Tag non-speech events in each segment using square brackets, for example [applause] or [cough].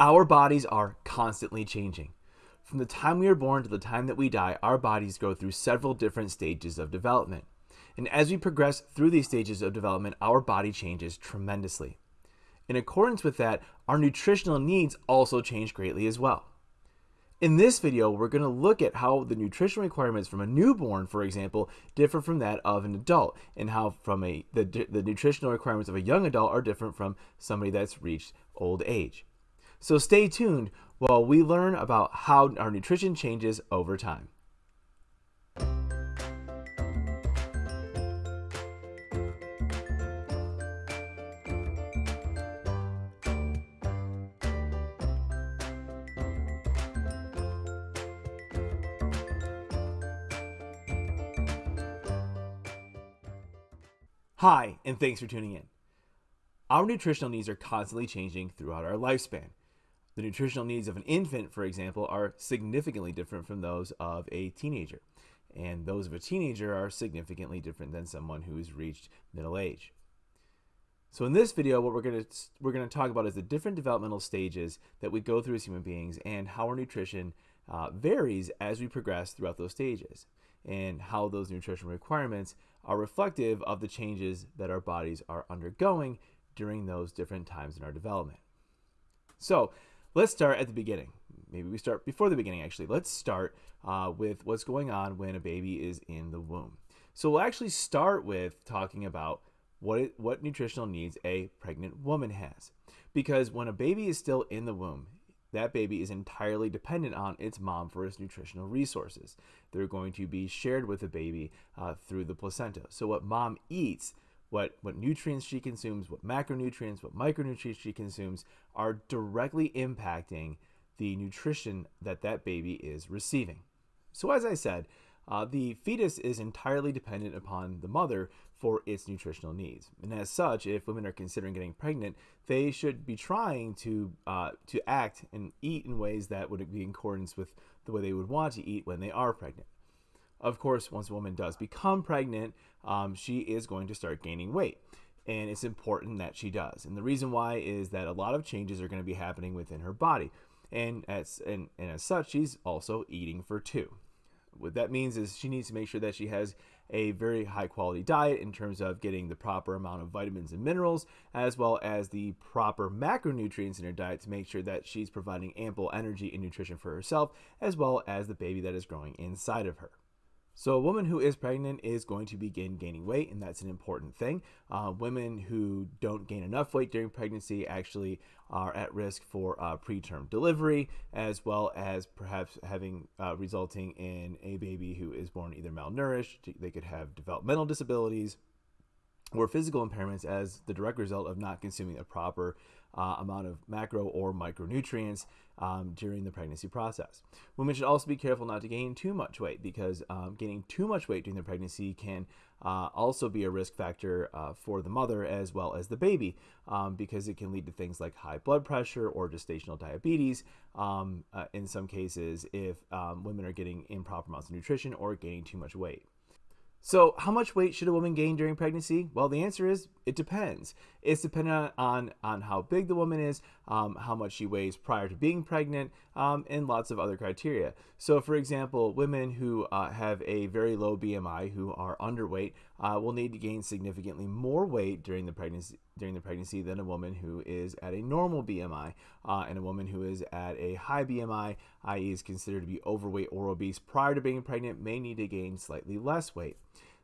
Our bodies are constantly changing. From the time we are born to the time that we die, our bodies go through several different stages of development. And as we progress through these stages of development, our body changes tremendously. In accordance with that, our nutritional needs also change greatly as well. In this video, we're going to look at how the nutritional requirements from a newborn, for example, differ from that of an adult, and how from a the, the nutritional requirements of a young adult are different from somebody that's reached old age. So stay tuned while we learn about how our nutrition changes over time. Hi, and thanks for tuning in. Our nutritional needs are constantly changing throughout our lifespan. The nutritional needs of an infant, for example, are significantly different from those of a teenager. And those of a teenager are significantly different than someone who has reached middle age. So in this video, what we're going to we're going to talk about is the different developmental stages that we go through as human beings and how our nutrition uh, varies as we progress throughout those stages and how those nutrition requirements are reflective of the changes that our bodies are undergoing during those different times in our development. So let's start at the beginning. Maybe we start before the beginning, actually. Let's start uh, with what's going on when a baby is in the womb. So we'll actually start with talking about what, it, what nutritional needs a pregnant woman has. Because when a baby is still in the womb, that baby is entirely dependent on its mom for its nutritional resources. They're going to be shared with the baby uh, through the placenta. So what mom eats what, what nutrients she consumes, what macronutrients, what micronutrients she consumes are directly impacting the nutrition that that baby is receiving. So as I said, uh, the fetus is entirely dependent upon the mother for its nutritional needs. And as such, if women are considering getting pregnant, they should be trying to uh, to act and eat in ways that would be in accordance with the way they would want to eat when they are pregnant. Of course, once a woman does become pregnant, um, she is going to start gaining weight. And it's important that she does. And the reason why is that a lot of changes are going to be happening within her body. And as, and, and as such, she's also eating for two. What that means is she needs to make sure that she has a very high quality diet in terms of getting the proper amount of vitamins and minerals, as well as the proper macronutrients in her diet to make sure that she's providing ample energy and nutrition for herself, as well as the baby that is growing inside of her. So a woman who is pregnant is going to begin gaining weight, and that's an important thing. Uh, women who don't gain enough weight during pregnancy actually are at risk for uh, preterm delivery, as well as perhaps having uh, resulting in a baby who is born either malnourished, they could have developmental disabilities, or physical impairments as the direct result of not consuming a proper uh, amount of macro or micronutrients um, during the pregnancy process. Women should also be careful not to gain too much weight because um, gaining too much weight during the pregnancy can uh, also be a risk factor uh, for the mother as well as the baby um, because it can lead to things like high blood pressure or gestational diabetes um, uh, in some cases if um, women are getting improper amounts of nutrition or gaining too much weight. So, how much weight should a woman gain during pregnancy? Well, the answer is it depends. It's dependent on on how big the woman is, um, how much she weighs prior to being pregnant, um, and lots of other criteria. So, for example, women who uh, have a very low BMI, who are underweight, uh, will need to gain significantly more weight during the pregnancy during the pregnancy than a woman who is at a normal BMI, uh, and a woman who is at a high BMI, i.e., is considered to be overweight or obese prior to being pregnant, may need to gain slightly less weight.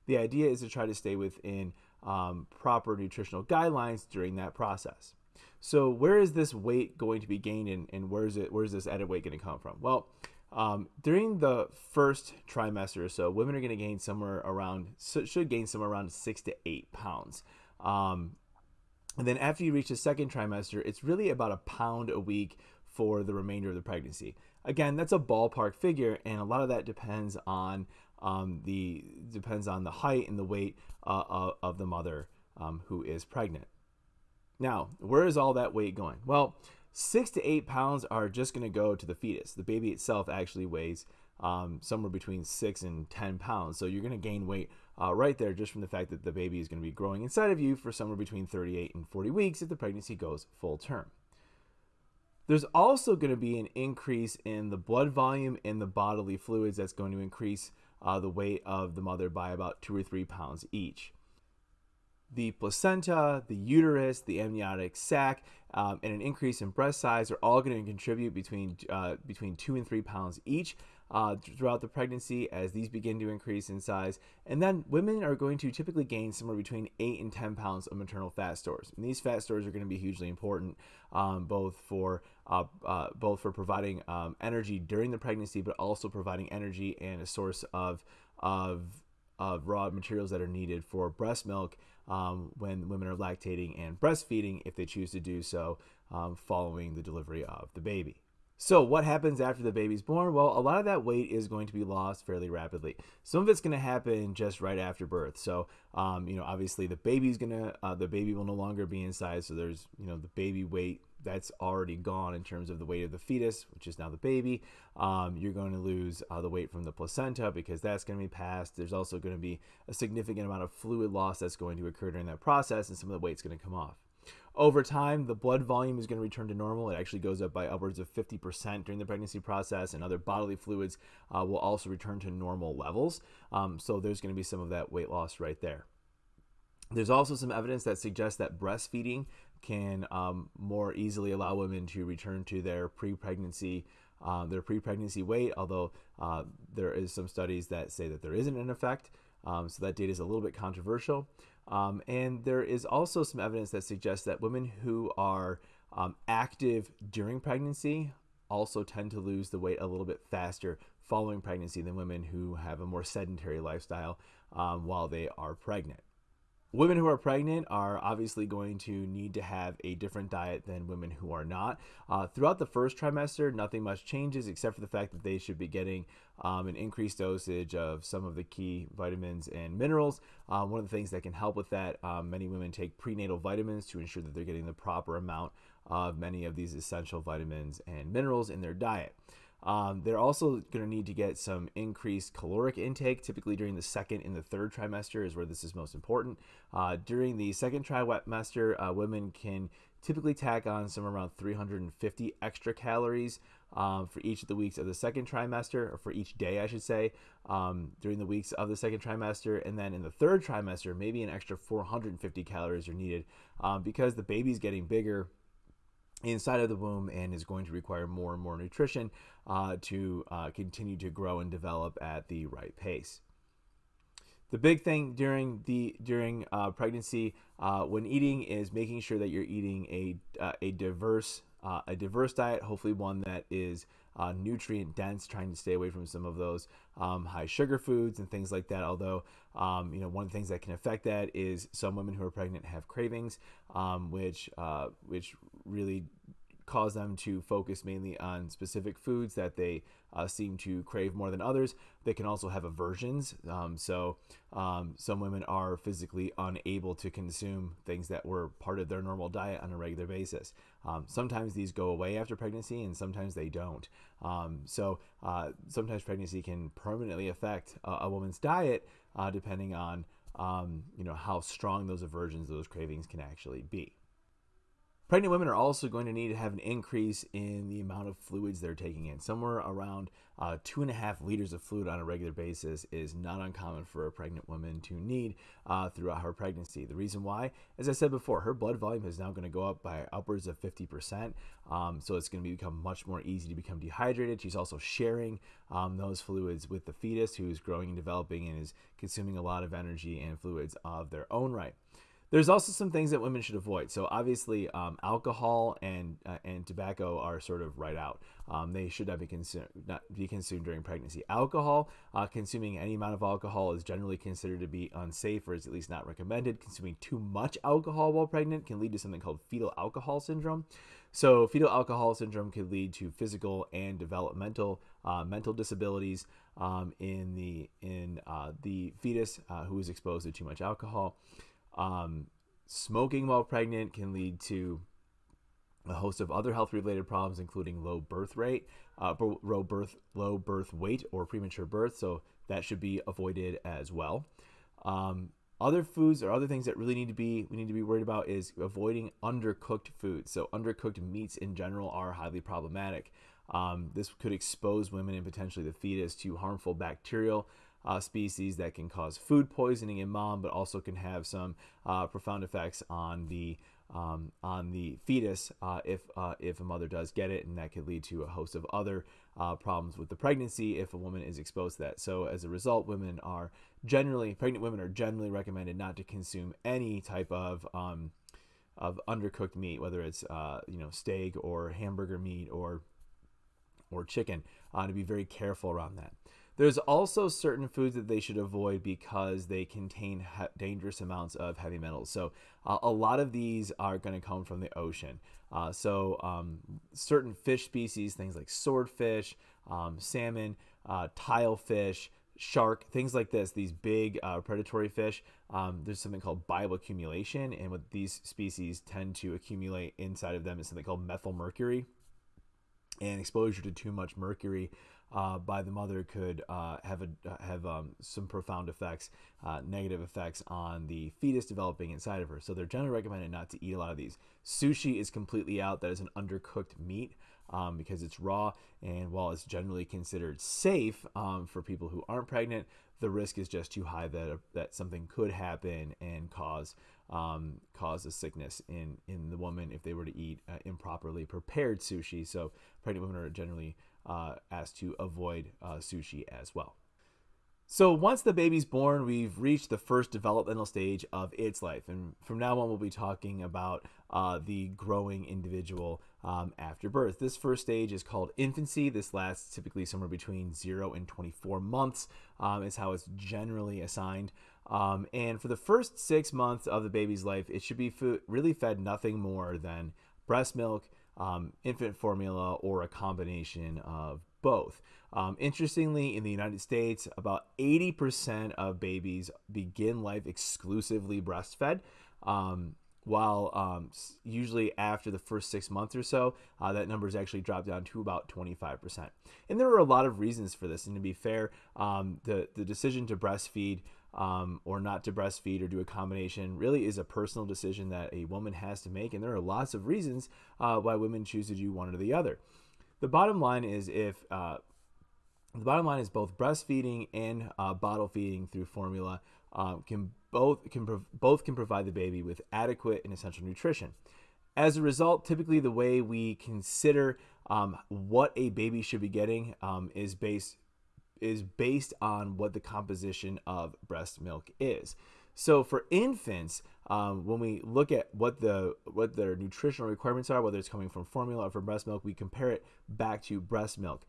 The idea is to try to stay within um, proper nutritional guidelines during that process. So where is this weight going to be gained and, and where is it where is this added weight going to come from? Well, um, during the first trimester or so, women are going to gain somewhere around should gain somewhere around six to eight pounds. Um, and then after you reach the second trimester, it's really about a pound a week for the remainder of the pregnancy. Again, that's a ballpark figure, and a lot of that depends on um, the depends on the height and the weight uh, of, of, the mother um, who is pregnant. Now, where is all that weight going? Well, six to eight pounds are just going to go to the fetus. The baby itself actually weighs um, somewhere between six and 10 pounds. So you're going to gain weight uh, right there just from the fact that the baby is going to be growing inside of you for somewhere between 38 and 40 weeks if the pregnancy goes full term. There's also going to be an increase in the blood volume in the bodily fluids that's going to increase uh, the weight of the mother by about two or three pounds each. The placenta, the uterus, the amniotic sac, um, and an increase in breast size are all going to contribute between uh, between two and three pounds each uh, throughout the pregnancy as these begin to increase in size. And then women are going to typically gain somewhere between 8 and 10 pounds of maternal fat stores. And these fat stores are going to be hugely important um, both for uh, uh, both for providing um, energy during the pregnancy, but also providing energy and a source of of of raw materials that are needed for breast milk um, when women are lactating and breastfeeding if they choose to do so um, following the delivery of the baby. So, what happens after the baby's born? Well, a lot of that weight is going to be lost fairly rapidly. Some of it's going to happen just right after birth. So, um, you know, obviously the baby's gonna, uh, the baby will no longer be inside. So there's, you know, the baby weight that's already gone in terms of the weight of the fetus, which is now the baby. Um, you're going to lose uh, the weight from the placenta because that's going to be passed. There's also going to be a significant amount of fluid loss that's going to occur during that process, and some of the weight's going to come off. Over time, the blood volume is going to return to normal. It actually goes up by upwards of 50% during the pregnancy process, and other bodily fluids uh, will also return to normal levels. Um, so there's going to be some of that weight loss right there. There's also some evidence that suggests that breastfeeding can um, more easily allow women to return to their pre-pregnancy um, their pre-pregnancy weight. Although uh, there is some studies that say that there isn't an effect, um, so that data is a little bit controversial. Um, and there is also some evidence that suggests that women who are um, active during pregnancy also tend to lose the weight a little bit faster following pregnancy than women who have a more sedentary lifestyle um, while they are pregnant. Women who are pregnant are obviously going to need to have a different diet than women who are not. Uh, throughout the first trimester, nothing much changes except for the fact that they should be getting um, an increased dosage of some of the key vitamins and minerals. Um, one of the things that can help with that, um, many women take prenatal vitamins to ensure that they're getting the proper amount of many of these essential vitamins and minerals in their diet. Um, they're also going to need to get some increased caloric intake. Typically, during the second and the third trimester is where this is most important. Uh, during the second trimester, uh, women can typically tack on somewhere around 350 extra calories um, for each of the weeks of the second trimester, or for each day, I should say, um, during the weeks of the second trimester. And then in the third trimester, maybe an extra 450 calories are needed um, because the baby's getting bigger inside of the womb and is going to require more and more nutrition uh, to uh, continue to grow and develop at the right pace. The big thing during the during uh, pregnancy uh, when eating is making sure that you're eating a uh, a diverse uh, a diverse diet, hopefully one that is nutrient dense, trying to stay away from some of those um, high sugar foods and things like that. Although, um, you know, one of the things that can affect that is some women who are pregnant have cravings, um, which which really cause them to focus mainly on specific foods that they uh, seem to crave more than others. They can also have aversions. Um, so, um, some women are physically unable to consume things that were part of their normal diet on a regular basis. Um, sometimes these go away after pregnancy, and sometimes they don't. Um, so, uh, sometimes pregnancy can permanently affect a, a woman's diet uh, depending on um, you know how strong those aversions, those cravings can actually be. Pregnant women are also going to need to have an increase in the amount of fluids they're taking in. Somewhere around uh, two and a half liters of fluid on a regular basis is not uncommon for a pregnant woman to need uh, throughout her pregnancy. The reason why, as I said before, her blood volume is now going to go up by upwards of 50%. Um, so it's going to become much more easy to become dehydrated. She's also sharing um, those fluids with the fetus who is growing and developing and is consuming a lot of energy and fluids of their own right. There's also some things that women should avoid. So obviously, um, alcohol and uh, and tobacco are sort of right out. Um, they should not be consumed not be consumed during pregnancy. Alcohol, uh, consuming any amount of alcohol is generally considered to be unsafe, or is at least not recommended. Consuming too much alcohol while pregnant can lead to something called fetal alcohol syndrome. So fetal alcohol syndrome could lead to physical and developmental uh, mental disabilities um, in the in uh, the fetus uh, who is exposed to too much alcohol. Um, smoking while pregnant can lead to a host of other health related problems, including low birth rate, uh, low birth, low birth weight, or premature birth. So that should be avoided as well. Um, other foods or other things that really need to be we need to be worried about is avoiding undercooked foods. So undercooked meats in general are highly problematic. Um, this could expose women and potentially the fetus to harmful bacterial uh, species that can cause food poisoning in mom, but also can have some uh, profound effects on the um, on the fetus uh, if uh, if a mother does get it, and that could lead to a host of other uh, problems with the pregnancy if a woman is exposed to that. So as a result, women are generally pregnant women are generally recommended not to consume any type of um, of undercooked meat, whether it's uh, you know steak or hamburger meat or or chicken, to be very careful around that. There's also certain foods that they should avoid because they contain dangerous amounts of heavy metals. So uh, a lot of these are going to come from the ocean. Uh, so um, certain fish species, things like swordfish, um, salmon, uh, tilefish, shark, things like this, these big uh, predatory fish, um, there's something called bioaccumulation. And what these species tend to accumulate inside of them is something called methyl mercury and exposure to too much mercury uh, by the mother could uh, have a, have um, some profound effects, uh, negative effects on the fetus developing inside of her. So they're generally recommended not to eat a lot of these. Sushi is completely out. That is an undercooked meat um, because it's raw, and while it's generally considered safe um, for people who aren't pregnant, the risk is just too high that that something could happen and cause um, cause a sickness in in the woman if they were to eat uh, improperly prepared sushi. So pregnant women are generally uh, asked to avoid uh, sushi as well. So once the baby's born, we've reached the first developmental stage of its life, and from now on, we'll be talking about uh, the growing individual um, after birth. This first stage is called infancy. This lasts typically somewhere between zero and 24 months. Um, is how it's generally assigned. Um, and for the first six months of the baby's life, it should be really fed nothing more than breast milk, um, infant formula, or a combination of both. Um, interestingly, in the United States, about 80% of babies begin life exclusively breastfed. Um, while um, usually after the first six months or so, uh, that number has actually dropped down to about 25%. And there are a lot of reasons for this. And to be fair, um, the, the decision to breastfeed um, or not to breastfeed or do a combination really is a personal decision that a woman has to make. And there are lots of reasons uh, why women choose to do one or the other. The bottom line is if uh, the bottom line is both breastfeeding and uh, bottle feeding through formula um, can both can both can provide the baby with adequate and essential nutrition. As a result, typically the way we consider um, what a baby should be getting um, is based is based on what the composition of breast milk is. So for infants, um, when we look at what the what their nutritional requirements are, whether it's coming from formula or from breast milk, we compare it back to breast milk.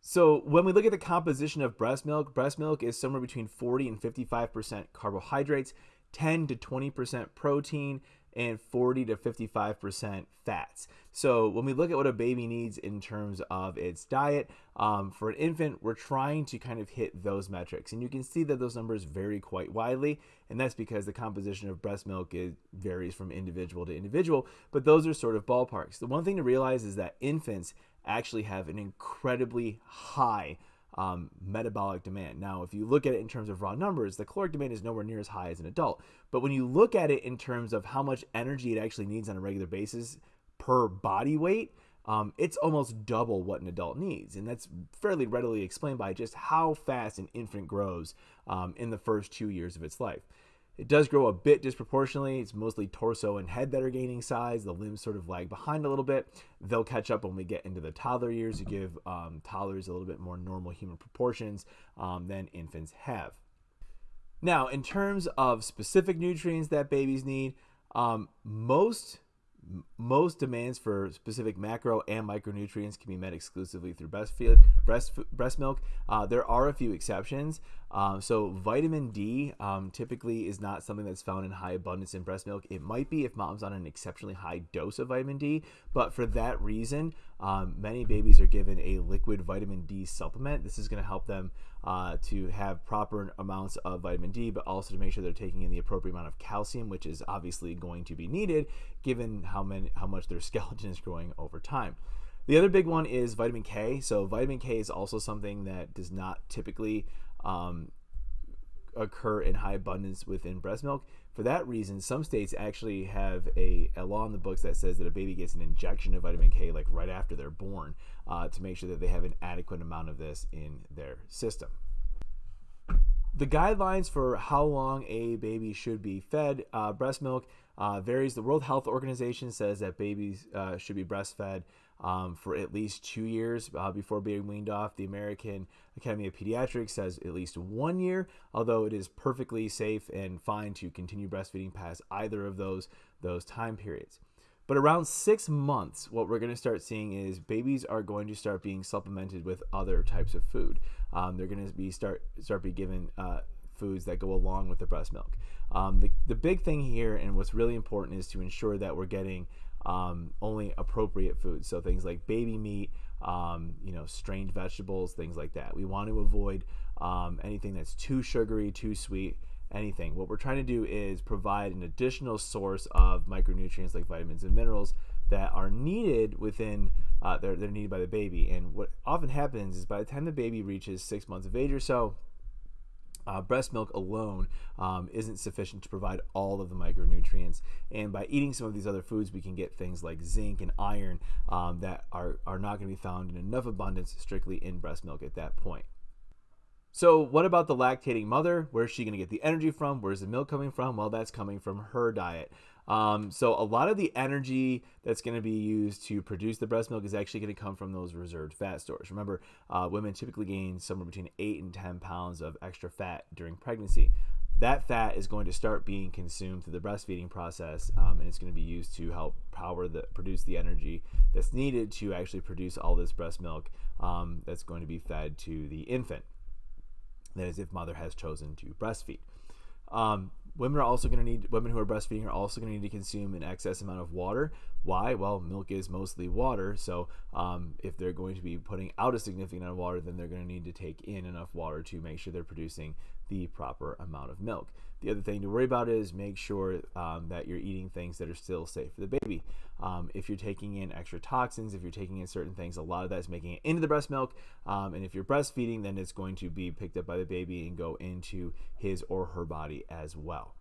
So when we look at the composition of breast milk, breast milk is somewhere between 40 and 55% carbohydrates, 10 to 20% protein, and 40 to 55% fats. So when we look at what a baby needs in terms of its diet, um, for an infant, we're trying to kind of hit those metrics. And you can see that those numbers vary quite widely. And that's because the composition of breast milk is, varies from individual to individual. But those are sort of ballparks. The one thing to realize is that infants actually have an incredibly high um, metabolic demand. Now, if you look at it in terms of raw numbers, the caloric demand is nowhere near as high as an adult. But when you look at it in terms of how much energy it actually needs on a regular basis per body weight, um, it's almost double what an adult needs. And that's fairly readily explained by just how fast an infant grows um, in the first two years of its life. It does grow a bit disproportionately. It's mostly torso and head that are gaining size. The limbs sort of lag behind a little bit. They'll catch up when we get into the toddler years to give um, toddlers a little bit more normal human proportions um, than infants have. Now, in terms of specific nutrients that babies need, um, most most demands for specific macro and micronutrients can be met exclusively through breast, breast, breast milk. Uh, there are a few exceptions. Um, so vitamin D um, typically is not something that's found in high abundance in breast milk. It might be if mom's on an exceptionally high dose of vitamin D, but for that reason, um, many babies are given a liquid vitamin D supplement. This is going to help them uh, to have proper amounts of vitamin D, but also to make sure they're taking in the appropriate amount of calcium, which is obviously going to be needed given how many how much their [laughs] skeleton is growing over time. The other big one is vitamin K. So vitamin K is also something that does not typically um, occur in high abundance within breast milk. For that reason, some states actually have a, a law in the books that says that a baby gets an injection of vitamin K like right after they're born uh, to make sure that they have an adequate amount of this in their system. The guidelines for how long a baby should be fed uh, breast milk uh, varies. The World Health Organization says that babies uh, should be breastfed um, for at least two years uh, before being weaned off. The American Academy of Pediatrics says at least one year, although it is perfectly safe and fine to continue breastfeeding past either of those those time periods. But around six months, what we're going to start seeing is babies are going to start being supplemented with other types of food. Um, they're going to be start start be given uh, foods that go along with the breast milk. Um, the, the big thing here and what's really important is to ensure that we're getting um, only appropriate foods. So things like baby meat, um, you know, strained vegetables, things like that. We want to avoid um, anything that's too sugary, too sweet, anything. What we're trying to do is provide an additional source of micronutrients like vitamins and minerals that are needed within uh, they're, they're needed by the baby. And what often happens is by the time the baby reaches six months of age or so, uh, breast milk alone um, isn't sufficient to provide all of the micronutrients. And by eating some of these other foods, we can get things like zinc and iron um, that are, are not going to be found in enough abundance strictly in breast milk at that point. So, what about the lactating mother? Where's she going to get the energy from? Where's the milk coming from? Well, that's coming from her diet. Um, so a lot of the energy that's going to be used to produce the breast milk is actually going to come from those reserved fat stores. Remember, uh, women typically gain somewhere between 8 and 10 pounds of extra fat during pregnancy. That fat is going to start being consumed through the breastfeeding process, um, and it's going to be used to help power the produce the energy that's needed to actually produce all this breast milk um, that's going to be fed to the infant. That is, if mother has chosen to breastfeed. Um, women are also going to need women who are breastfeeding are also going to need to consume an excess amount of water. Why? Well milk is mostly water so um, if they're going to be putting out a significant amount of water then they're going to need to take in enough water to make sure they're producing the proper amount of milk the other thing to worry about is make sure um, that you're eating things that are still safe for the baby. Um, if you're taking in extra toxins, if you're taking in certain things, a lot of that is making it into the breast milk. Um, and if you're breastfeeding, then it's going to be picked up by the baby and go into his or her body as well.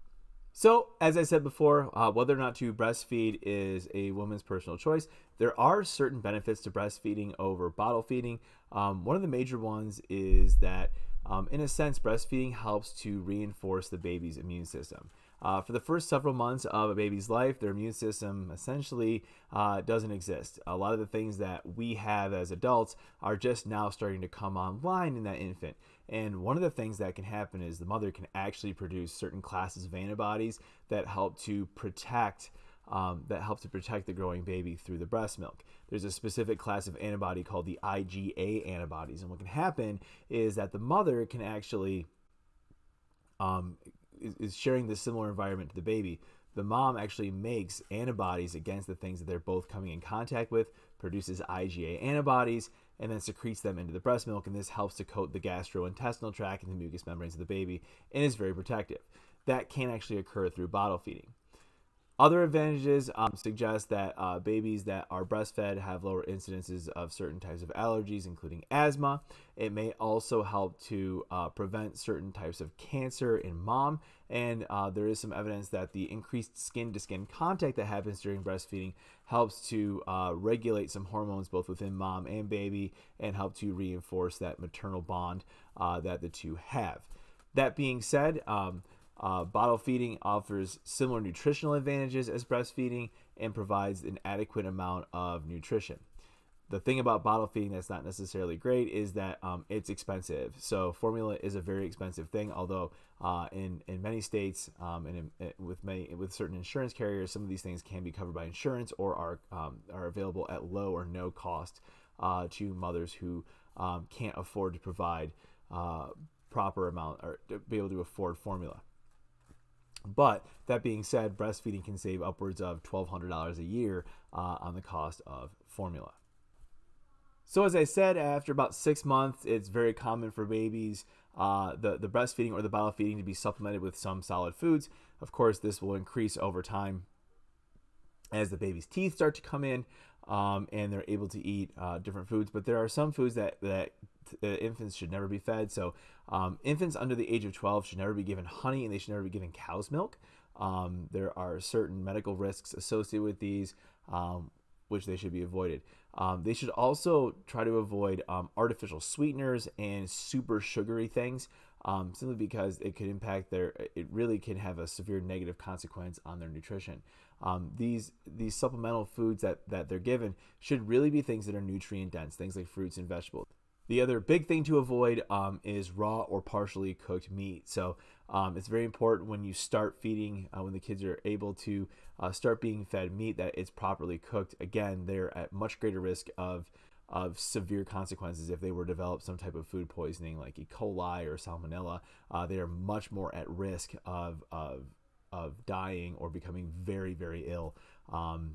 So, as I said before, uh, whether or not to breastfeed is a woman's personal choice. There are certain benefits to breastfeeding over bottle feeding. Um, one of the major ones is that um, in a sense, breastfeeding helps to reinforce the baby's immune system. Uh, for the first several months of a baby's life, their immune system essentially uh, doesn't exist. A lot of the things that we have as adults are just now starting to come online in that infant. And one of the things that can happen is the mother can actually produce certain classes of antibodies that help to protect um, that help to protect the growing baby through the breast milk. There's a specific class of antibody called the IgA antibodies, and what can happen is that the mother can actually um, is, is sharing this similar environment to the baby. The mom actually makes antibodies against the things that they're both coming in contact with, produces IgA antibodies, and then secretes them into the breast milk, and this helps to coat the gastrointestinal tract and the mucous membranes of the baby, and is very protective. That can actually occur through bottle feeding. Other advantages um, suggest that uh, babies that are breastfed have lower incidences of certain types of allergies, including asthma. It may also help to uh, prevent certain types of cancer in mom. And uh, there is some evidence that the increased skin to skin contact that happens during breastfeeding helps to uh, regulate some hormones both within mom and baby and help to reinforce that maternal bond uh, that the two have. That being said, um, uh, bottle feeding offers similar nutritional advantages as breastfeeding and provides an adequate amount of nutrition. The thing about bottle feeding that's not necessarily great is that um, it's expensive. So formula is a very expensive thing. Although uh, in in many states um, and in, with many with certain insurance carriers, some of these things can be covered by insurance or are um, are available at low or no cost uh, to mothers who um, can't afford to provide uh, proper amount or be able to afford formula. But that being said, breastfeeding can save upwards of $1,200 a year uh, on the cost of formula. So, as I said, after about six months, it's very common for babies, uh, the, the breastfeeding or the bottle feeding, to be supplemented with some solid foods. Of course, this will increase over time as the baby's teeth start to come in. um, and they're able to eat uh, different foods. But there are some foods that that uh, infants should never be fed. So um, infants under the age of 12 should never be given honey, and they should never be given cow's milk. Um, there are certain medical risks associated with these, um, which they should be avoided. Um, they should also try to avoid um, artificial sweeteners and super sugary things, um, simply because it could impact their. It really can have a severe negative consequence on their nutrition. Um, these these supplemental foods that that they're given should really be things that are nutrient dense, things like fruits and vegetables. The other big thing to avoid um, is raw or partially cooked meat. So um, it's very important when you start feeding, uh, when the kids are able to uh, start being fed meat, that it's properly cooked. Again, they're at much greater risk of of severe consequences if they were to develop some type of food poisoning like E. coli or salmonella. Uh, they are much more at risk of, of of dying or becoming very very ill um,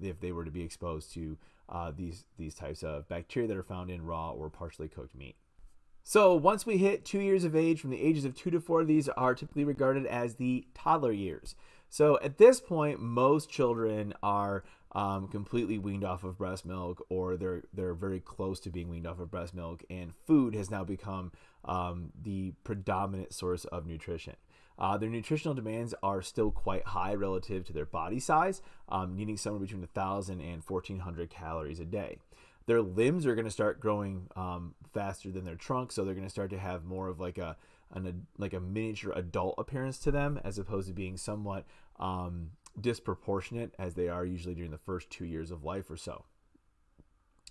if they were to be exposed to uh, these these types of bacteria that are found in raw or partially cooked meat. So once we hit two years of age, from the ages of two to four, these are typically regarded as the toddler years. So at this point, most children are um, completely weaned off of breast milk, or they're they're very close to being weaned off of breast milk, and food has now become um, the predominant source of nutrition. Uh, their nutritional demands are still quite high relative to their body size, um, needing somewhere between 1,000 and 1,400 calories a day. Their limbs are going to start growing um, faster than their trunk, so they're going to start to have more of like a an, like a miniature adult appearance to them, as opposed to being somewhat um, disproportionate as they are usually during the first two years of life or so.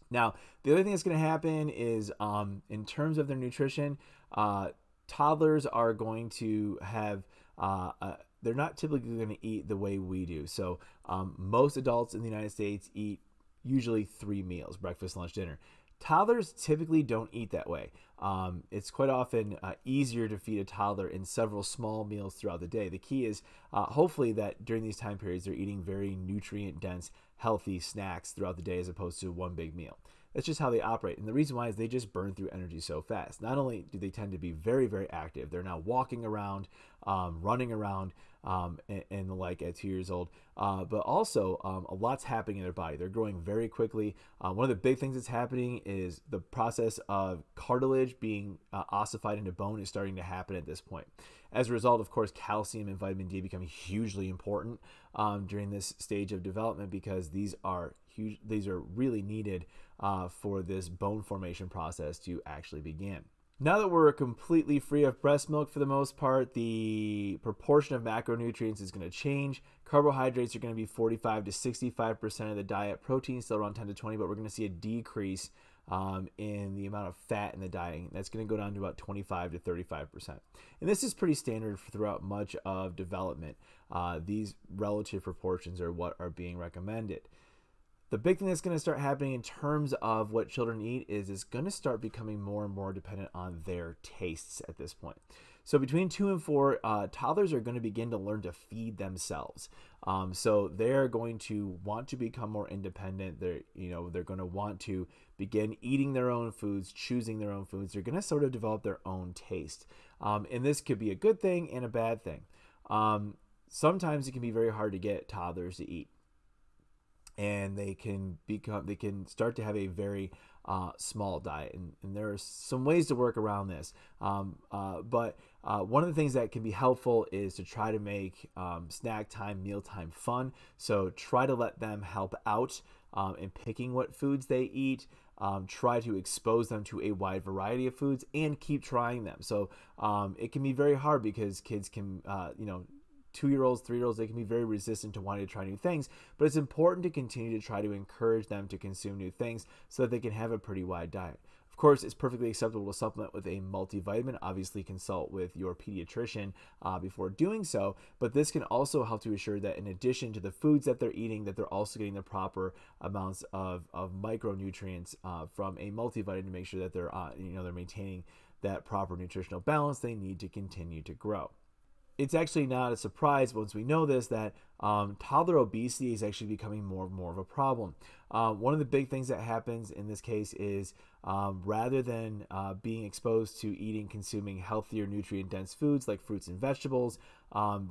Now, the other thing that's going to happen is um, in terms of their nutrition, uh, toddlers are going to have uh, uh, they're not typically going to eat the way we do. So um, most adults in the United States eat usually three meals: breakfast, lunch, dinner. Toddlers typically don't eat that way. Um, it's quite often uh, easier to feed a toddler in several small meals throughout the day. The key is uh, hopefully that during these time periods they're eating very nutrient dense, healthy snacks throughout the day as opposed to one big meal. That's just how they operate. And the reason why is they just burn through energy so fast. Not only do they tend to be very, very active, they're now walking around, um, running around, um, and, and, the like at two years old, uh, but also um, a lot's happening in their body. They're growing very quickly. Uh, one of the big things that's happening is the process of cartilage being uh, ossified into bone is starting to happen at this point. As a result, of course, calcium and vitamin D become hugely important um, during this stage of development because these are huge. These are really needed uh, for this bone formation process to actually begin. Now that we're completely free of breast milk for the most part, the proportion of macronutrients is going to change. Carbohydrates are going to be 45 to 65% of the diet. Protein still around 10 to 20, but we're going to see a decrease um, in the amount of fat in the diet. That's going to go down to about 25 to 35%. And this is pretty standard throughout much of development. Uh, these relative proportions are what are being recommended the big thing that's going to start happening in terms of what children eat is it's going to start becoming more and more dependent on their tastes at this point. So between two and four, uh, toddlers are going to begin to learn to feed themselves. Um, so they're going to want to become more independent. They're you know they're going to want to begin eating their own foods, choosing their own foods. They're going to sort of develop their own taste, um, and this could be a good thing and a bad thing. Um, sometimes it can be very hard to get toddlers to eat and they can become they can start to have a very uh, small diet. And, and there are some ways to work around this. Um, uh, but uh, one of the things that can be helpful is to try to make um, snack time meal time fun. So try to let them help out um, in picking what foods they eat. Um, try to expose them to a wide variety of foods and keep trying them. So um, it can be very hard because kids can uh, you know two year olds, three year olds, they can be very resistant to wanting to try new things. But it's important to continue to try to encourage them to consume new things so that they can have a pretty wide diet. Of course, it's perfectly acceptable to supplement with a multivitamin. Obviously, consult with your pediatrician uh, before doing so. But this can also help to assure that in addition to the foods that they're eating, that they're also getting the proper amounts of, of micronutrients uh, from a multivitamin to make sure that they're uh, you know they're maintaining that proper nutritional balance they need to continue to grow it's actually not a surprise once we know this that um, toddler obesity is actually becoming more and more of a problem. Uh, one of the big things that happens in this case is um, rather than uh, being exposed to eating, consuming healthier, nutrient dense foods like fruits and vegetables, um,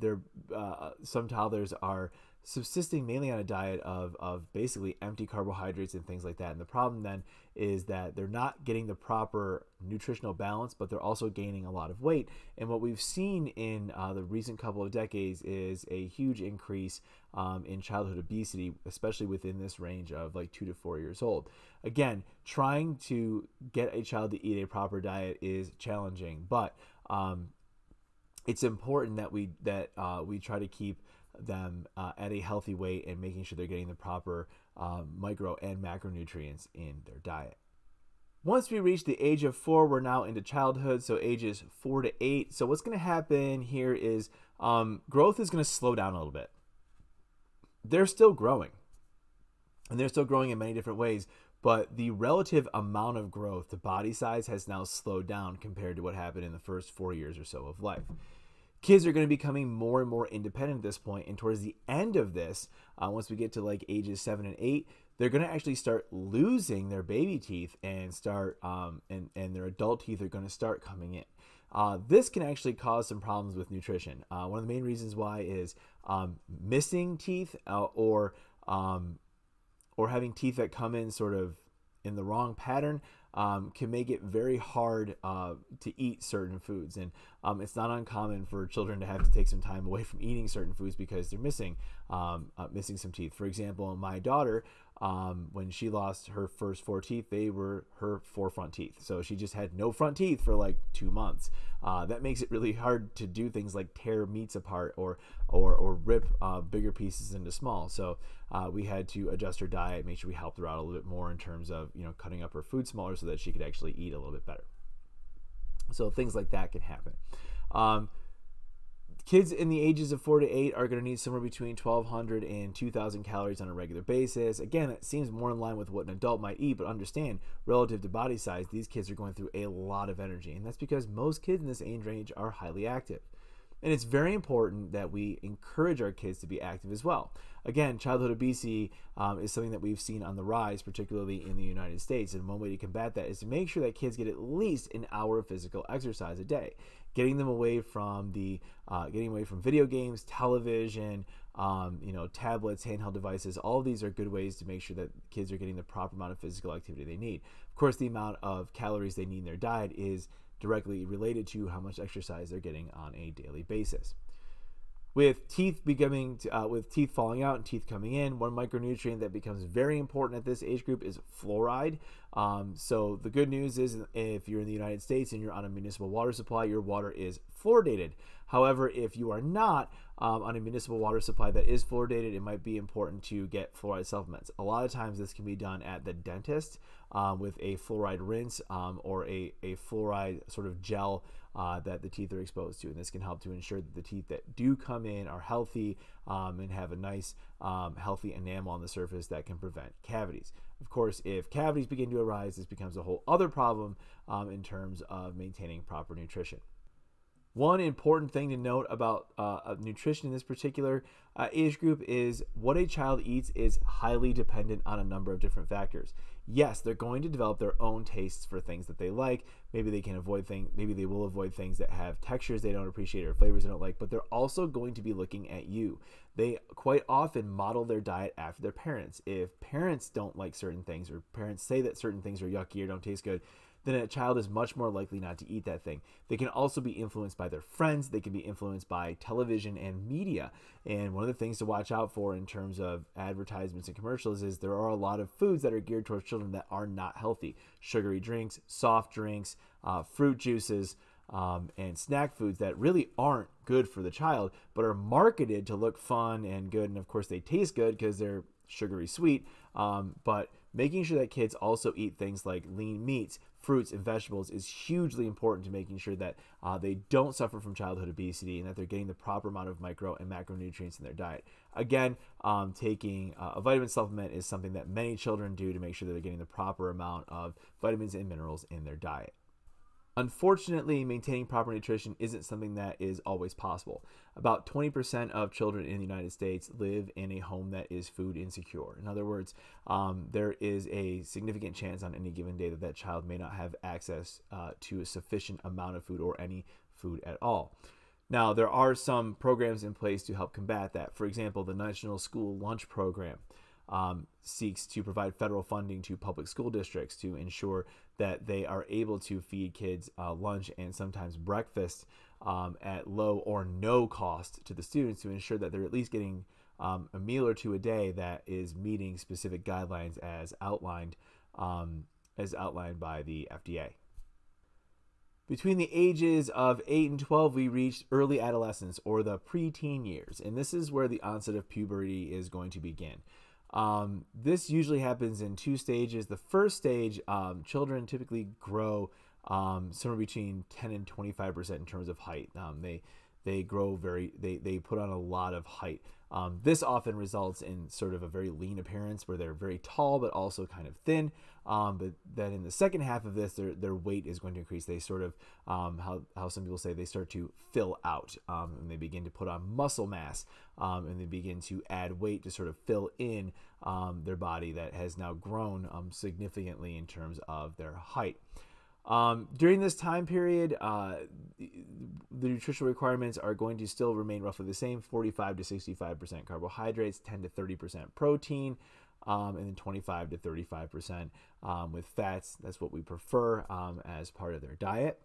uh, some toddlers are subsisting mainly on a diet of, of basically empty carbohydrates and things like that. And the problem then is that they're not getting the proper nutritional balance, but they're also gaining a lot of weight. And what we've seen in uh, the recent couple of decades is a huge increase um, in childhood obesity, especially within this range of like two to four years old. Again, trying to get a child to eat a proper diet is challenging, but um, it's important that we that uh, we try to keep them uh, at a healthy weight and making sure they're getting the proper uh, micro and macronutrients in their diet. Once we reach the age of four, we're now into childhood, so ages four to eight. So what's going to happen here is um, growth is going to slow down a little bit. They're still growing, and they're still growing in many different ways, but the relative amount of growth to body size has now slowed down compared to what happened in the first four years or so of life kids are going to be becoming more and more independent at this point and towards the end of this uh, once we get to like ages seven and eight they're going to actually start losing their baby teeth and start um, and, and their adult teeth are going to start coming in. Uh, this can actually cause some problems with nutrition. Uh, one of the main reasons why is um, missing teeth uh, or um, or having teeth that come in sort of in the wrong pattern um, can make it very hard uh, to eat certain foods. And um, it's not uncommon for children to have to take some time away from eating certain foods because they're missing um, uh, missing some teeth. For example, my daughter um, when she lost her first four teeth, they were her four front teeth. So she just had no front teeth for like two months. Uh, that makes it really hard to do things like tear meats apart or or, or rip uh, bigger pieces into small. So uh, we had to adjust her diet, make sure we helped her out a little bit more in terms of you know cutting up her food smaller so that she could actually eat a little bit better. So things like that can happen. Um, Kids in the ages of 4 to 8 are going to need somewhere between 1,200 and 2,000 calories on a regular basis. Again, it seems more in line with what an adult might eat, but understand, relative to body size, these kids are going through a lot of energy. And that's because most kids in this age range are highly active. And it's very important that we encourage our kids to be active as well. Again, childhood obesity um, is something that we've seen on the rise, particularly in the United States. And one way to combat that is to make sure that kids get at least an hour of physical exercise a day, getting them away from the uh, getting away from video games, television, um, you know, tablets, handheld devices. All of these are good ways to make sure that kids are getting the proper amount of physical activity they need. Of course, the amount of calories they need in their diet is directly related to how much exercise they're getting on a daily basis. With teeth becoming, uh, with teeth falling out and teeth coming in, one micronutrient that becomes very important at this age group is fluoride. Um, so the good news is, if you're in the United States and you're on a municipal water supply, your water is fluoridated. However, if you are not um, on a municipal water supply that is fluoridated, it might be important to get fluoride supplements. A lot of times, this can be done at the dentist um, with a fluoride rinse um, or a, a fluoride sort of gel uh, that the teeth are exposed to. And this can help to ensure that the teeth that do come in are healthy um, and have a nice, um, healthy enamel on the surface that can prevent cavities. Of course, if cavities begin to arise, this becomes a whole other problem um, in terms of maintaining proper nutrition. One important thing to note about uh, nutrition in this particular uh, age group is what a child eats is highly dependent on a number of different factors. Yes, they're going to develop their own tastes for things that they like. Maybe they can avoid things, maybe they will avoid things that have textures they don't appreciate or flavors they don't like, but they're also going to be looking at you. They quite often model their diet after their parents. If parents don't like certain things or parents say that certain things are yucky or don't taste good, then a child is much more likely not to eat that thing. They can also be influenced by their friends, they can be influenced by television and media. And one of the things to watch out for in terms of advertisements and commercials is there are a lot of foods that are geared towards children that are not healthy sugary drinks, soft drinks, uh, fruit juices. Um, and snack foods that really aren't good for the child, but are marketed to look fun and good. And of course, they taste good because they're sugary sweet. Um, but making sure that kids also eat things like lean meats, fruits and vegetables is hugely important to making sure that uh, they don't suffer from childhood obesity and that they're getting the proper amount of micro and macronutrients in their diet. Again, um, taking uh, a vitamin supplement is something that many children do to make sure that they're getting the proper amount of vitamins and minerals in their diet. Unfortunately, maintaining proper nutrition isn't something that is always possible. About 20% of children in the United States live in a home that is food insecure. In other words, um, there is a significant chance on any given day that that child may not have access uh, to a sufficient amount of food or any food at all. Now, there are some programs in place to help combat that. For example, the National School Lunch Program um, seeks to provide federal funding to public school districts to ensure that they are able to feed kids uh, lunch and sometimes breakfast um, at low or no cost to the students to ensure that they're at least getting um, a meal or two a day that is meeting specific guidelines as outlined um, as outlined by the FDA. Between the ages of 8 and 12, we reach early adolescence or the preteen years, and this is where the onset of puberty is going to begin. Um, this usually happens in two stages. The first stage, um, children typically grow um, somewhere between 10 and 25% in terms of height. Um, they they grow very they, they put on a lot of height. Um, this often results in sort of a very lean appearance where they're very tall but also kind of thin. Um, but then in the second half of this their, their weight is going to increase. They sort of um, how, how some people say they start to fill out um, and they begin to put on muscle mass um, and they begin to add weight to sort of fill in um, their body that has now grown significantly in terms of their height um, during this time period, uh, the nutritional requirements are going to still remain roughly the same 45 to 65% carbohydrates, 10 to 30% protein, um, and then 25 to 35% um, with fats. That's what we prefer um, as part of their diet.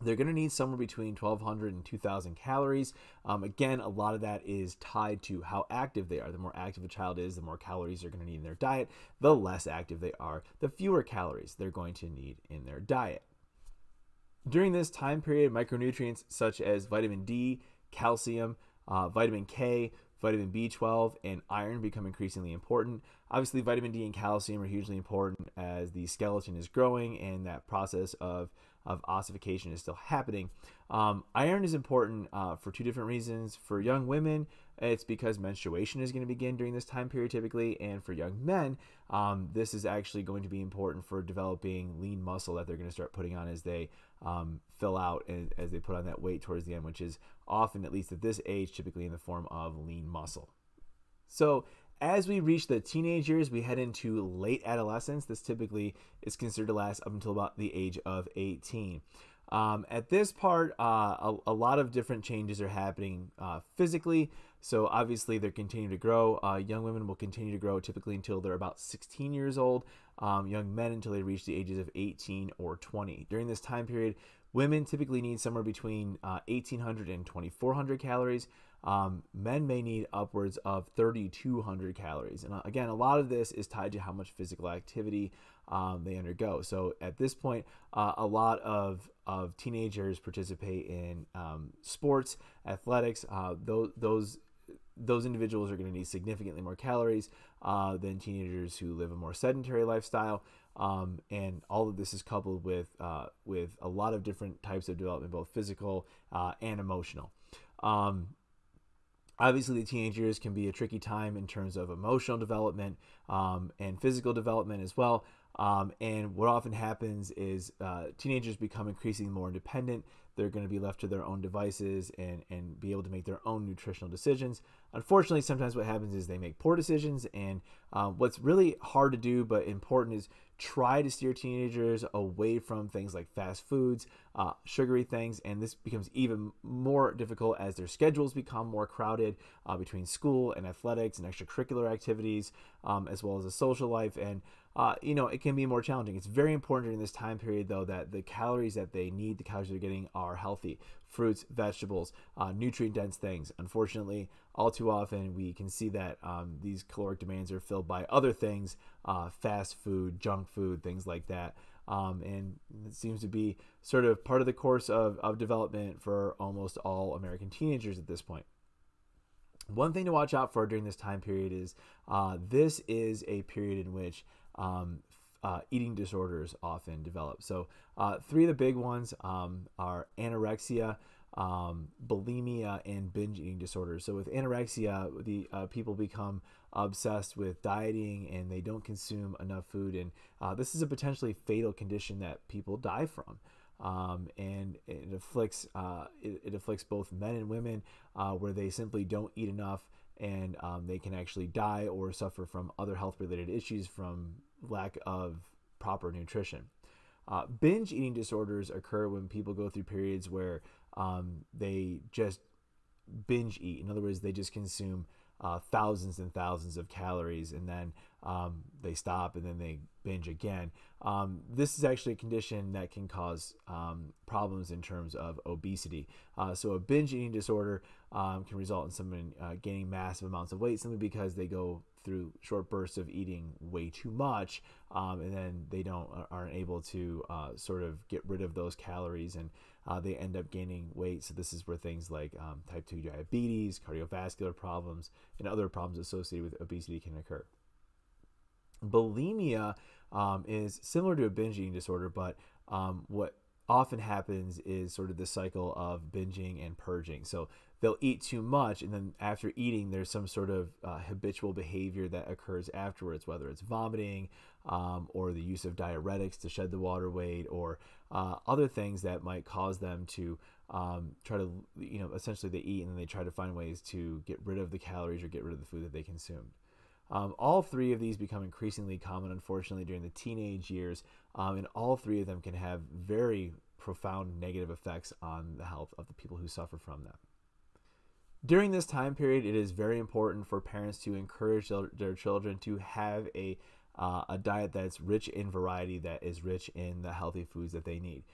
They're going to need somewhere between 1,200 and 2,000 calories. Um, again, a lot of that is tied to how active they are. The more active a child is, the more calories they're going to need in their diet. The less active they are, the fewer calories they're going to need in their diet. During this time period, micronutrients such as vitamin D, calcium, uh, vitamin K, vitamin B12, and iron become increasingly important. Obviously, vitamin D and calcium are hugely important as the skeleton is growing and that process of of ossification is still happening. Um, iron is important uh, for two different reasons. For young women, it's because menstruation is going to begin during this time period typically, and for young men, um, this is actually going to be important for developing lean muscle that they're going to start putting on as they um, fill out and as they put on that weight towards the end, which is often, at least at this age, typically in the form of lean muscle. So as we reach the teenage years, we head into late adolescence. This typically is considered to last up until about the age of 18. Um, at this part, uh, a, a, lot of different changes are happening uh, physically. So obviously, they're continuing to grow. Uh, young women will continue to grow typically until they're about 16 years old. Um, young men until they reach the ages of 18 or 20. During this time period, women typically need somewhere between 1,800 uh, and 2,400 calories. Um, men may need upwards of 3,200 calories. And uh, again, a lot of this is tied to how much physical activity um, they undergo. So at this point, uh, a lot of, of teenagers participate in um, sports, athletics. Uh, those, those those individuals are going to need significantly more calories uh, than teenagers who live a more sedentary lifestyle. Um, and all of this is coupled with uh, with a lot of different types of development, both physical uh, and emotional. Um, obviously the teenagers can be a tricky time in terms of emotional development um, and physical development as well. Um, and what often happens is uh, teenagers become increasingly more independent. They're going to be left to their own devices and, and be able to make their own nutritional decisions. Unfortunately sometimes what happens is they make poor decisions and uh, what's really hard to do but important is try to steer teenagers away from things like fast foods, uh, sugary things, and this becomes even more difficult as their schedules become more crowded uh, between school and athletics and extracurricular activities, um, as well as a social life. And uh, you know, it can be more challenging. It's very important during this time period, though, that the calories that they need, the calories they're getting, are healthy fruits, vegetables, uh, nutrient dense things. Unfortunately, all too often we can see that um, these caloric demands are filled by other things, uh, fast food, junk food, things like that. Um, and it seems to be sort of part of the course of, of development for almost all American teenagers at this point. One thing to watch out for during this time period is uh, this is a period in which um, uh, eating disorders often develop. So, uh, three of the big ones um, are anorexia, um, bulimia, and binge eating disorders. So, with anorexia, the uh, people become obsessed with dieting and they don't consume enough food, and uh, this is a potentially fatal condition that people die from. Um, and it afflicts uh, it, it, afflicts both men and women, uh, where they simply don't eat enough and um, they can actually die or suffer from other health related issues from lack of proper nutrition. Uh, binge eating disorders occur when people go through periods where um, they just binge eat. In other words, they just consume uh, thousands and thousands of calories and then um, they stop and then they binge again. Um, this is actually a condition that can cause um, problems in terms of obesity. Uh, so, a binge eating disorder um, can result in someone uh, gaining massive amounts of weight simply because they go through short bursts of eating way too much um, and then they don't aren't able to uh, sort of get rid of those calories and uh, they end up gaining weight. So this is where things like um, type 2 diabetes, cardiovascular problems, and other problems associated with obesity can occur. Bulimia um, is similar to a binge eating disorder, but um, what often happens is sort of the cycle of binging and purging. So they'll eat too much, and then after eating, there's some sort of uh, habitual behavior that occurs afterwards, whether it's vomiting um, or the use of diuretics to shed the water weight, or uh, other things that might cause them to um, try to, you know, essentially they eat and then they try to find ways to get rid of the calories or get rid of the food that they consumed. Um, all three of these become increasingly common, unfortunately, during the teenage years, um, and all three of them can have very profound negative effects on the health of the people who suffer from them. During this time period, it is very important for parents to encourage their children to have a uh, a diet that's rich in variety, that is rich in the healthy foods that they need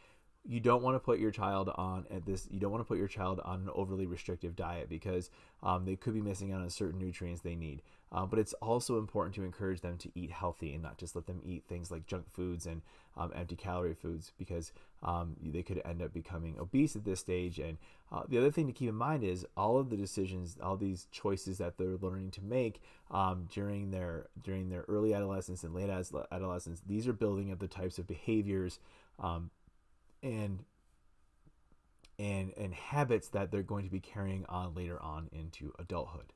you don't want to put your child on at this you don't want to put your child on an overly restrictive diet because um, they could be missing out on certain nutrients they need. Uh, but it's also important to encourage them to eat healthy and not just let them eat things like junk foods and um, empty calorie foods because um, they could end up becoming obese at this stage. And uh, the other thing to keep in mind is all of the decisions all these choices that they're learning to make um, during their during their early adolescence and late adolescence these are building up the types of behaviors um, and and and habits that they're going to be carrying on later on into adulthood.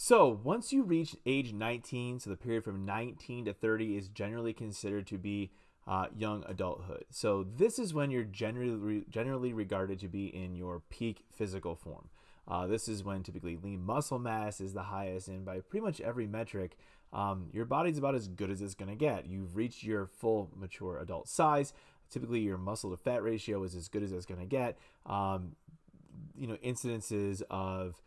So, once you reach age 19, so the period from 19 to 30 is generally considered to be uh, young adulthood. So, this is when you're generally generally regarded to be in your peak physical form. Uh, this is when typically lean muscle mass is the highest, and by pretty much every metric, um, your body's about as good as it's going to get. You've reached your full mature adult size typically your muscle to fat ratio is as good as it's going to get. Um, you know, incidences of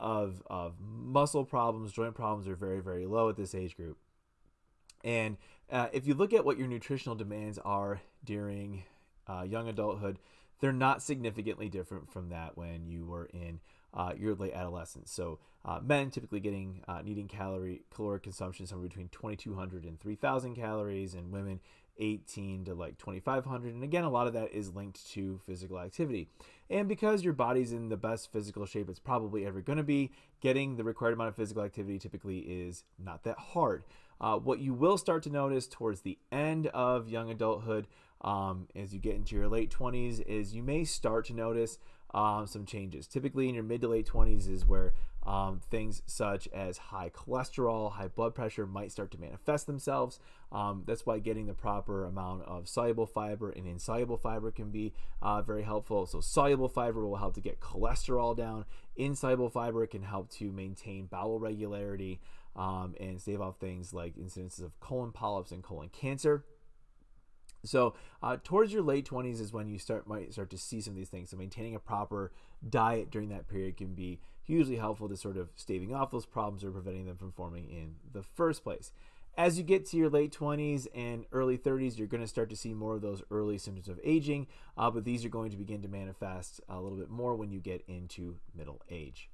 of of muscle problems, joint problems are very very low at this age group. And uh, if you look at what your nutritional demands are during uh, young adulthood, they're not significantly different from that when you were in uh, your late adolescence. So uh, men typically getting uh, needing calorie caloric consumption somewhere between 2,200 and 3,000 calories, and women 18 to like 2500 and again a lot of that is linked to physical activity and because your body's in the best physical shape it's probably ever going to be getting the required amount of physical activity typically is not that hard uh, what you will start to notice towards the end of young adulthood um, as you get into your late 20s is you may start to notice um, some changes. Typically, in your mid to late 20s is where um, things such as high cholesterol, high blood pressure might start to manifest themselves. Um, that's why getting the proper amount of soluble fiber and insoluble fiber can be uh, very helpful. So, soluble fiber will help to get cholesterol down, insoluble fiber can help to maintain bowel regularity um, and stave off things like incidences of colon polyps and colon cancer. So uh, towards your late 20s is when you start might start to see some of these things. So maintaining a proper diet during that period can be hugely helpful to sort of staving off those problems or preventing them from forming in the first place. As you get to your late 20s and early 30s, you're going to start to see more of those early symptoms of aging, uh, but these are going to begin to manifest a little bit more when you get into middle age.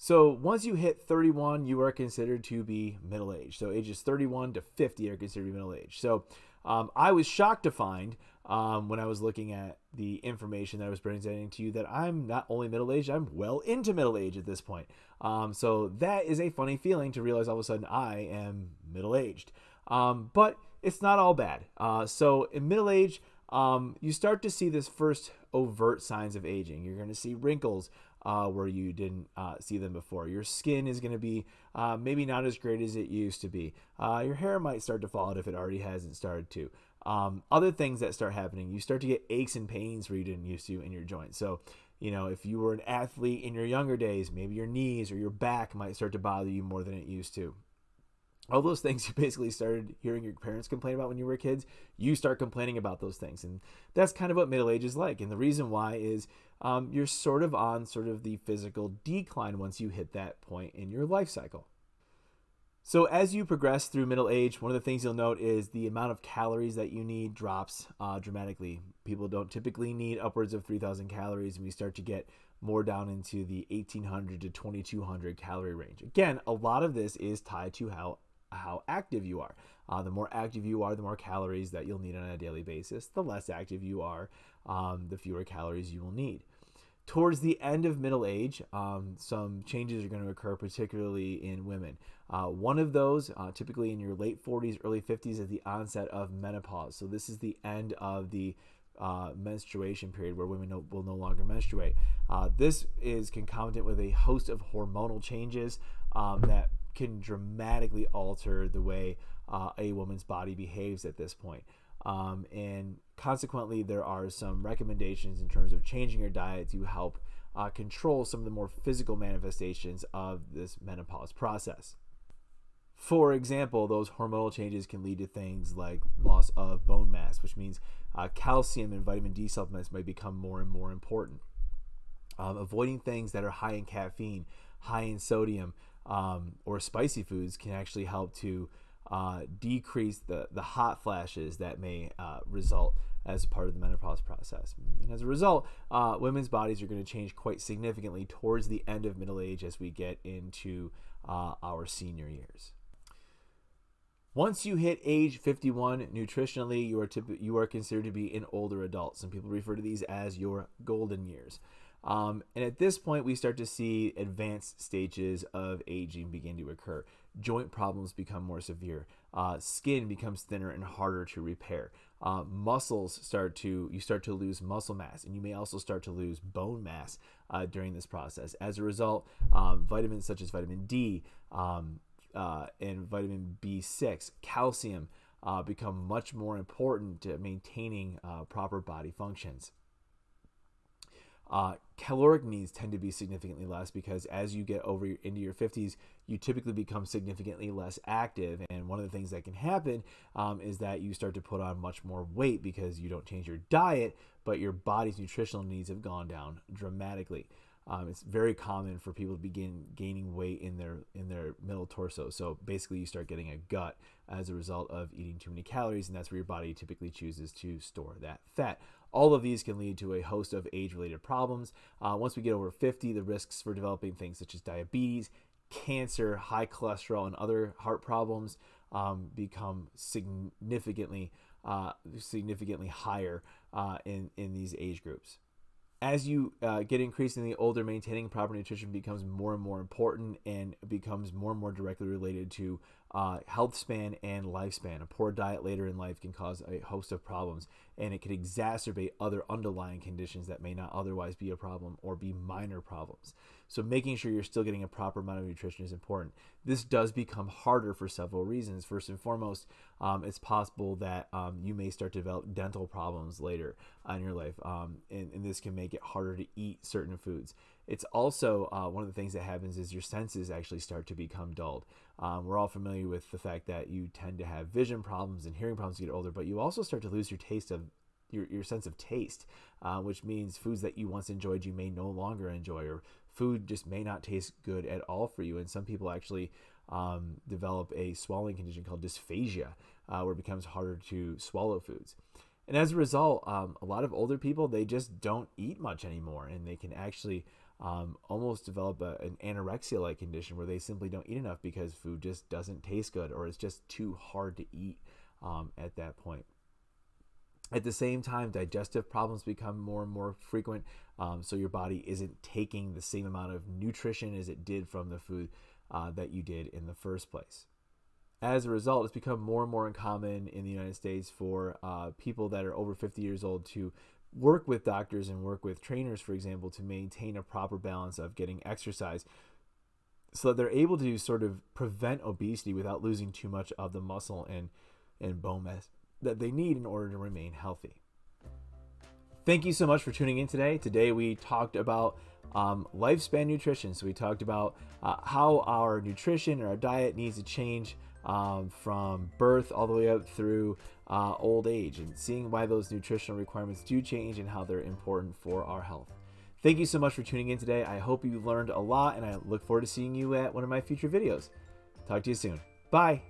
So once you hit 31, you are considered to be middle aged. So ages 31 to 50 are considered middle aged. So um, I was shocked to find um, when I was looking at the information that I was presenting to you that I'm not only middle aged, I'm well into middle age at this point. Um, so that is a funny feeling to realize all of a sudden I am middle aged. Um, but it's not all bad. Uh, so in middle age, um, you start to see this first overt signs of aging. You're going to see wrinkles uh, where you didn't uh, see them before. Your skin is going to be uh, maybe not as great as it used to be. Uh, your hair might start to fall out if it already hasn't started to. Um, other things that start happening, you start to get aches and pains where you didn't used to in your joints. So, you know, if you were an athlete in your younger days, maybe your knees or your back might start to bother you more than it used to. All those things [laughs] you basically started hearing your parents complain about when you were kids, you start complaining about those things. And that's kind of what middle age is like. And the reason why is um, you're sort of on sort of the physical decline once you hit that point in your life cycle. So as you progress through middle age, one of the things you'll note is the amount of calories that you need drops uh, dramatically. People don't typically need upwards of 3,000 calories, and we start to get more down into the 1,800 to 2,200 calorie range. Again, a lot of this is tied to how how active you are. Uh, the more active you are, the more calories that you'll need on a daily basis. The less active you are, um, the fewer calories you will need. Towards the end of middle age, um, some changes are going to occur, particularly in women. Uh, one of those, uh, typically in your late 40s, early 50s, is the onset of menopause. So, this is the end of the uh, menstruation period where women no, will no longer menstruate. Uh, this is concomitant with a host of hormonal changes um, that can dramatically alter the way uh, a woman's body behaves at this point. Um, and consequently, there are some recommendations in terms of changing your diet to help uh, control some of the more physical manifestations of this menopause process. For example, those hormonal changes can lead to things like loss of bone mass, which means uh, calcium and vitamin D supplements might become more and more important. Um, avoiding things that are high in caffeine, high in sodium, um, or spicy foods can actually help to uh, decrease the, the hot flashes that may uh, result as a part of the menopause process. And as a result, uh, women's bodies are going to change quite significantly towards the end of middle age as we get into uh, our senior years. Once you hit age 51, nutritionally, you are, you are considered to be an older adult. Some people refer to these as your golden years. Um, and at this point, we start to see advanced stages of aging begin to occur. Joint problems become more severe. Uh, skin becomes thinner and harder to repair. Uh, muscles start to you start to lose muscle mass, and you may also start to lose bone mass uh, during this process. As a result, um, vitamins such as vitamin D um, uh, and vitamin B6, calcium, uh, become much more important to maintaining uh, proper body functions. Uh, caloric needs tend to be significantly less because as you get over into your 50s, you typically become significantly less active. And one of the things that can happen um, is that you start to put on much more weight because you don't change your diet, but your body's nutritional needs have gone down dramatically. Um, it's very common for people to begin gaining weight in their in their middle torso. So basically, you start getting a gut as a result of eating too many calories, and that's where your body typically chooses to store that fat. All of these can lead to a host of age-related problems. Uh, once we get over 50, the risks for developing things such as diabetes, cancer, high cholesterol, and other heart problems um, become significantly uh, significantly higher uh, in in these age groups as you uh, get increasingly older, maintaining proper nutrition becomes more and more important and becomes more and more directly related to uh, health span and lifespan. A poor diet later in life can cause a host of problems, and it can exacerbate other underlying conditions that may not otherwise be a problem or be minor problems. So, making sure you're still getting a proper amount of nutrition is important. This does become harder for several reasons. First and foremost, um, it's possible that um, you may start to develop dental problems later in your life, um, and, and this can make it harder to eat certain foods. It's also uh, one of the things that happens is your senses actually start to become dulled. Um, we're all familiar with the fact that you tend to have vision problems and hearing problems as you get older, but you also start to lose your taste of your, your sense of taste, uh, which means foods that you once enjoyed you may no longer enjoy, or food just may not taste good at all for you. And some people actually um, develop a swallowing condition called dysphagia, uh, where it becomes harder to swallow foods. And as a result, um, a lot of older people they just don't eat much anymore, and they can actually um, almost develop a, an anorexia like condition where they simply don't eat enough because food just doesn't taste good or it's just too hard to eat um, at that point. At the same time, digestive problems become more and more frequent, um, so your body isn't taking the same amount of nutrition as it did from the food uh, that you did in the first place. As a result, it's become more and more uncommon in the United States for uh, people that are over 50 years old to work with doctors and work with trainers, for example, to maintain a proper balance of getting exercise so that they're able to sort of prevent obesity without losing too much of the muscle and, and bone mass that they need in order to remain healthy. Thank you so much for tuning in today. Today we talked about um, lifespan nutrition. So we talked about uh, how our nutrition or our diet needs to change um, from birth all the way up through uh, old age and seeing why those nutritional requirements do change and how they're important for our health. Thank you so much for tuning in today. I hope you learned a lot and I look forward to seeing you at one of my future videos. Talk to you soon. Bye.